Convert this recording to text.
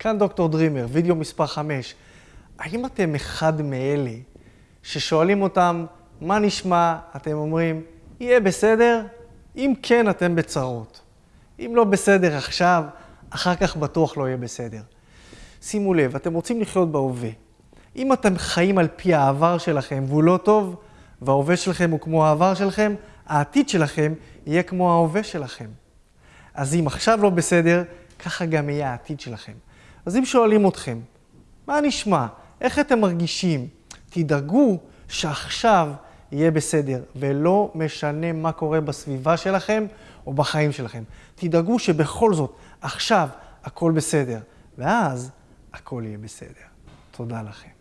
כאן דוקטור דרימר, וידאו מספר 5. האם אתם אחד מאלה ששואלים אותם, מה נשמע? אתם אומרים, יהיה בסדר? אם כן, אתם בצרות. אם לא בסדר עכשיו, אחר כך בטוח לא יהיה בסדר. שימו לב, אתם רוצים לחיות בהווה. אם אתם חיים על פי העבר שלכם והוא לא טוב, וההווה שלכם הוא כמו העבר שלכם, העתיד שלכם יהיה כמו ההווה שלכם. אז אם עכשיו לא בסדר, ככה גם יהיה העתיד שלכם. אז אם שואלים אתכם, מה נשמע? איך אתם מרגישים? תדאגו שעכשיו יהיה בסדר, ולא משנה מה קורה בסביבה שלכם או בחיים שלכם. תדאגו שבכל זאת, עכשיו הכל בסדר, ואז הכל יהיה בסדר. תודה לכם.